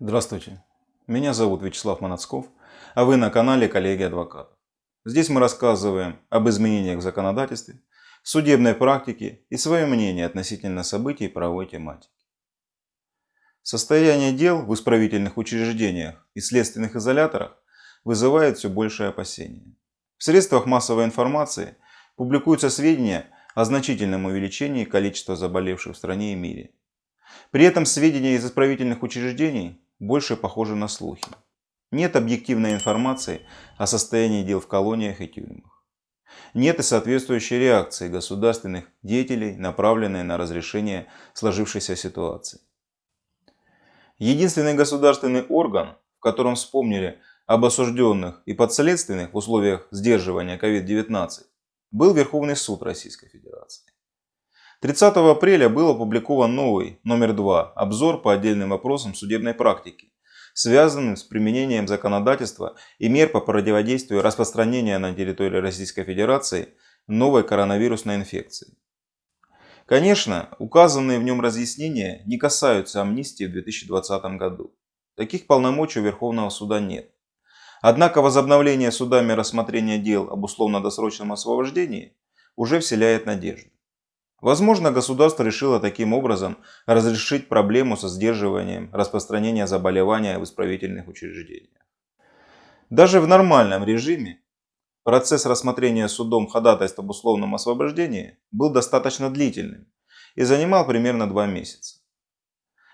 Здравствуйте, меня зовут Вячеслав Манацков, а вы на канале Коллеги Адвокатов. Здесь мы рассказываем об изменениях в законодательстве, судебной практике и свое мнение относительно событий правовой тематики. Состояние дел в исправительных учреждениях и следственных изоляторах вызывает все большее опасение. В средствах массовой информации публикуются сведения о значительном увеличении количества заболевших в стране и мире. При этом сведения из исправительных учреждений больше похожи на слухи. Нет объективной информации о состоянии дел в колониях и тюрьмах. Нет и соответствующей реакции государственных деятелей, направленной на разрешение сложившейся ситуации. Единственный государственный орган, в котором вспомнили об осужденных и подследственных в условиях сдерживания COVID-19, был Верховный суд Российской Федерации. 30 апреля был опубликован новый, номер 2, обзор по отдельным вопросам судебной практики, связанным с применением законодательства и мер по противодействию распространения на территории Российской Федерации новой коронавирусной инфекции. Конечно, указанные в нем разъяснения не касаются амнистии в 2020 году. Таких полномочий у Верховного суда нет. Однако возобновление судами рассмотрения дел об условно-досрочном освобождении уже вселяет надежду. Возможно, государство решило таким образом разрешить проблему со сдерживанием распространения заболевания в исправительных учреждениях. Даже в нормальном режиме процесс рассмотрения судом ходатайств об условном освобождении был достаточно длительным и занимал примерно два месяца.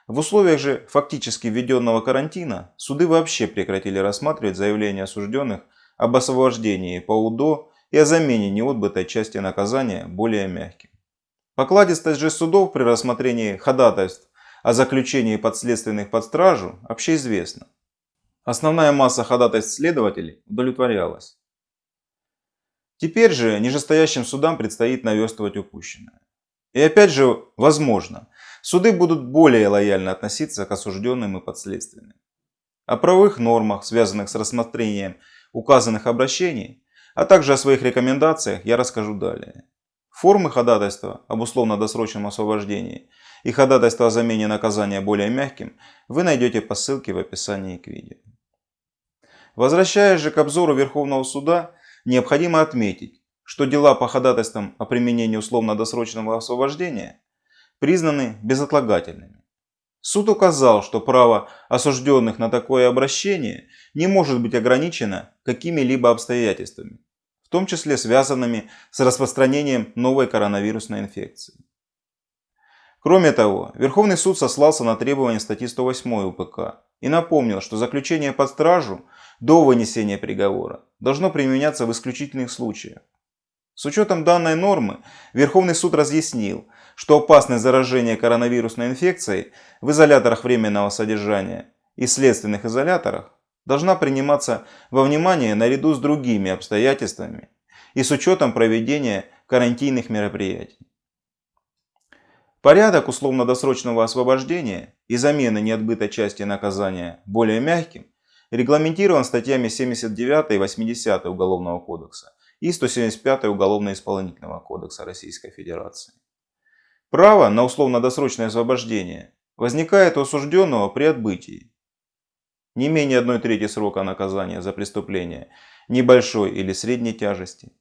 В условиях же фактически введенного карантина суды вообще прекратили рассматривать заявления осужденных об освобождении по УДО и о замене неотбытой части наказания более мягким. Покладистость же судов при рассмотрении ходатайств о заключении подследственных под стражу общеизвестна. Основная масса ходатайств следователей удовлетворялась. Теперь же нижестоящим судам предстоит наверстывать упущенное. И опять же, возможно, суды будут более лояльно относиться к осужденным и подследственным. О правовых нормах, связанных с рассмотрением указанных обращений, а также о своих рекомендациях я расскажу далее. Формы ходатайства об условно-досрочном освобождении и ходатайства о замене наказания более мягким вы найдете по ссылке в описании к видео. Возвращаясь же к обзору Верховного суда, необходимо отметить, что дела по ходатайствам о применении условно-досрочного освобождения признаны безотлагательными. Суд указал, что право осужденных на такое обращение не может быть ограничено какими-либо обстоятельствами, том числе связанными с распространением новой коронавирусной инфекции. Кроме того, Верховный суд сослался на требования статьи 108 УПК и напомнил, что заключение под стражу до вынесения приговора должно применяться в исключительных случаях. С учетом данной нормы, Верховный суд разъяснил, что опасность заражения коронавирусной инфекцией в изоляторах временного содержания и следственных изоляторах должна приниматься во внимание наряду с другими обстоятельствами и с учетом проведения карантинных мероприятий. Порядок условно-досрочного освобождения и замены неотбытой части наказания более мягким регламентирован статьями 79 и 80 Уголовного кодекса и 175 Уголовно-исполнительного кодекса Российской Федерации. Право на условно-досрочное освобождение возникает у осужденного при отбытии не менее 1 трети срока наказания за преступление небольшой или средней тяжести,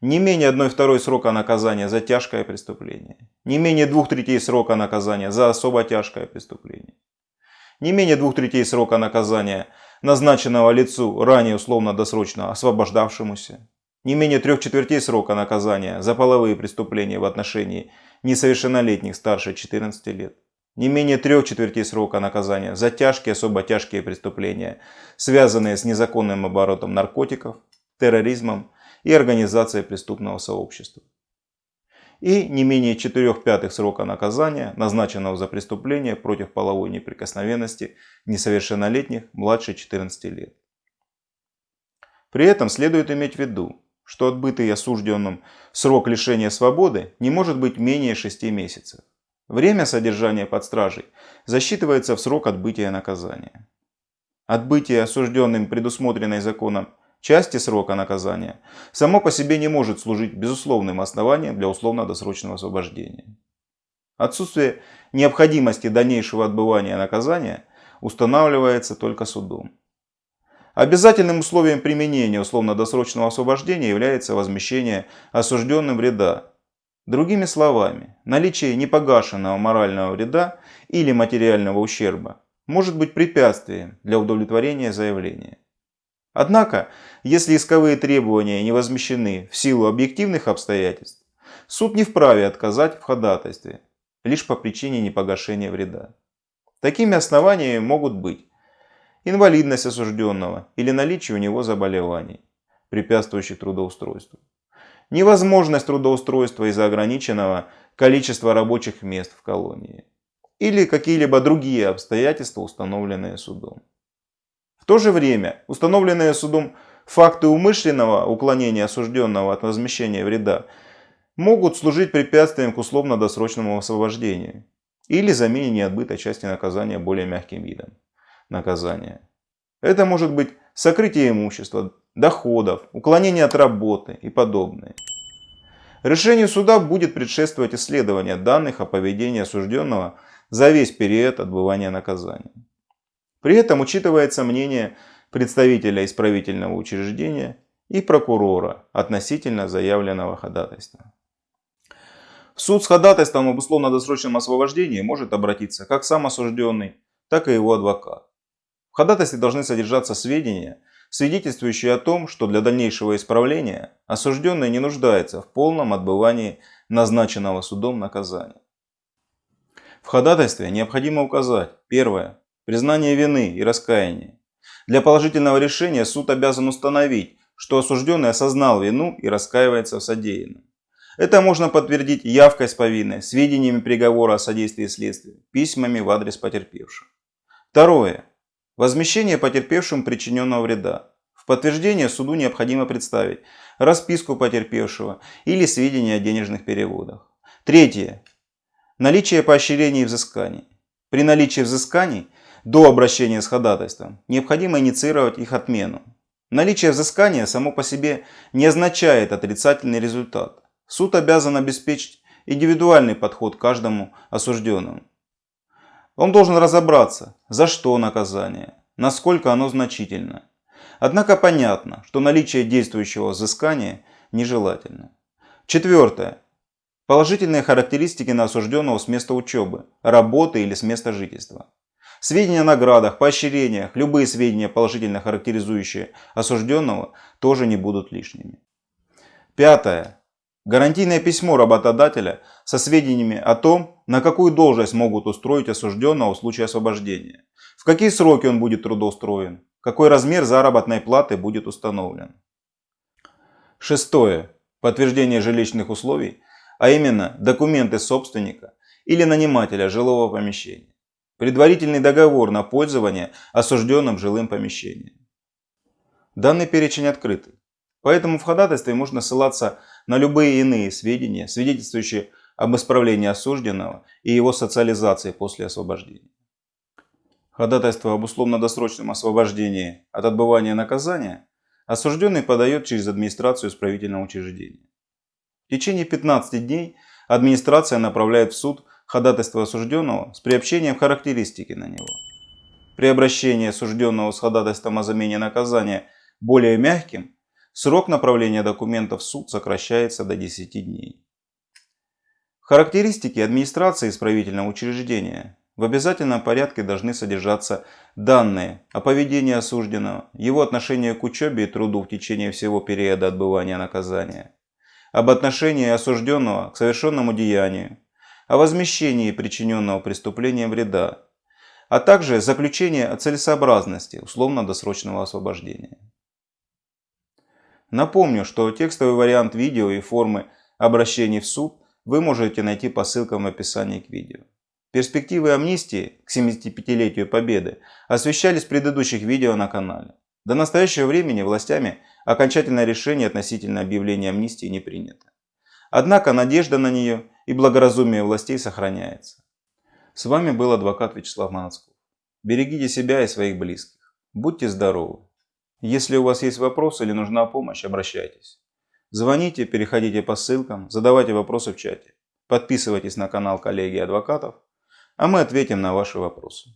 не менее 1 второй срока наказания за тяжкое преступление, не менее 2 третей срока наказания за особо тяжкое преступление, не менее 2 третей срока наказания назначенного лицу ранее условно-досрочно освобождавшемуся, не менее 3 четвертей срока наказания за половые преступления в отношении несовершеннолетних старше 14 лет, не менее трех четвертей срока наказания за тяжкие, особо тяжкие преступления, связанные с незаконным оборотом наркотиков, терроризмом и организацией преступного сообщества. И не менее 4 пятых срока наказания, назначенного за преступление против половой неприкосновенности несовершеннолетних младше 14 лет. При этом следует иметь в виду, что отбытый осужденным срок лишения свободы не может быть менее 6 месяцев. Время содержания под стражей засчитывается в срок отбытия наказания. Отбытие осужденным предусмотренной законом части срока наказания само по себе не может служить безусловным основанием для условно-досрочного освобождения. Отсутствие необходимости дальнейшего отбывания наказания устанавливается только судом. Обязательным условием применения условно-досрочного освобождения является возмещение осужденным вреда. Другими словами, наличие непогашенного морального вреда или материального ущерба может быть препятствием для удовлетворения заявления. Однако, если исковые требования не возмещены в силу объективных обстоятельств, суд не вправе отказать в ходатайстве лишь по причине непогашения вреда. Такими основаниями могут быть инвалидность осужденного или наличие у него заболеваний, препятствующих трудоустройству. Невозможность трудоустройства из-за ограниченного количества рабочих мест в колонии. Или какие-либо другие обстоятельства, установленные судом. В то же время, установленные судом факты умышленного уклонения осужденного от возмещения вреда могут служить препятствием к условно-досрочному освобождению или замене неотбытой части наказания более мягким видом наказания. Это может быть сокрытие имущества, доходов, уклонение от работы и подобное. Решению суда будет предшествовать исследование данных о поведении осужденного за весь период отбывания наказания. При этом учитывается мнение представителя исправительного учреждения и прокурора относительно заявленного ходатайства. В суд с ходатайством об условно-досрочном освобождении может обратиться как сам осужденный, так и его адвокат. В ходатайстве должны содержаться сведения, свидетельствующие о том, что для дальнейшего исправления осужденный не нуждается в полном отбывании назначенного судом наказания. В ходатайстве необходимо указать первое – признание вины и раскаяние. Для положительного решения суд обязан установить, что осужденный осознал вину и раскаивается в содеянном. Это можно подтвердить явкой с повинной, сведениями приговора о содействии следствию, письмами в адрес потерпевшего. Второе. Возмещение потерпевшим причиненного вреда. В подтверждение суду необходимо представить расписку потерпевшего или сведения о денежных переводах. Третье. Наличие поощрений и взысканий. При наличии взысканий до обращения с ходатайством необходимо инициировать их отмену. Наличие взыскания само по себе не означает отрицательный результат. Суд обязан обеспечить индивидуальный подход каждому осужденному. Он должен разобраться, за что наказание, насколько оно значительно. Однако понятно, что наличие действующего взыскания нежелательно. Четвертое. Положительные характеристики на осужденного с места учебы, работы или с места жительства. Сведения о наградах, поощрениях, любые сведения, положительно характеризующие осужденного, тоже не будут лишними. Пятое. Гарантийное письмо работодателя со сведениями о том, на какую должность могут устроить осужденного в случае освобождения, в какие сроки он будет трудоустроен, какой размер заработной платы будет установлен. Шестое. Подтверждение жилищных условий, а именно документы собственника или нанимателя жилого помещения. Предварительный договор на пользование осужденным жилым помещением. Данный перечень открытый. Поэтому в ходатайстве можно ссылаться на любые иные сведения, свидетельствующие об исправлении осужденного и его социализации после освобождения. Ходатайство об условно-досрочном освобождении от отбывания наказания осужденный подает через администрацию исправительного учреждения. В течение 15 дней администрация направляет в суд ходатайство осужденного с приобщением характеристики на него. При обращении осужденного с ходатайством о замене наказания более мягким Срок направления документов в суд сокращается до 10 дней. Характеристики администрации исправительного учреждения в обязательном порядке должны содержаться данные о поведении осужденного, его отношении к учебе и труду в течение всего периода отбывания наказания, об отношении осужденного к совершенному деянию, о возмещении причиненного преступлением вреда, а также заключение о целесообразности условно-досрочного освобождения. Напомню, что текстовый вариант видео и формы обращений в суд вы можете найти по ссылкам в описании к видео. Перспективы амнистии к 75-летию Победы освещались в предыдущих видео на канале. До настоящего времени властями окончательное решение относительно объявления амнистии не принято. Однако надежда на нее и благоразумие властей сохраняется. С вами был адвокат Вячеслав Манацков. Берегите себя и своих близких. Будьте здоровы! Если у вас есть вопросы или нужна помощь, обращайтесь. Звоните, переходите по ссылкам, задавайте вопросы в чате. Подписывайтесь на канал коллеги адвокатов, а мы ответим на ваши вопросы.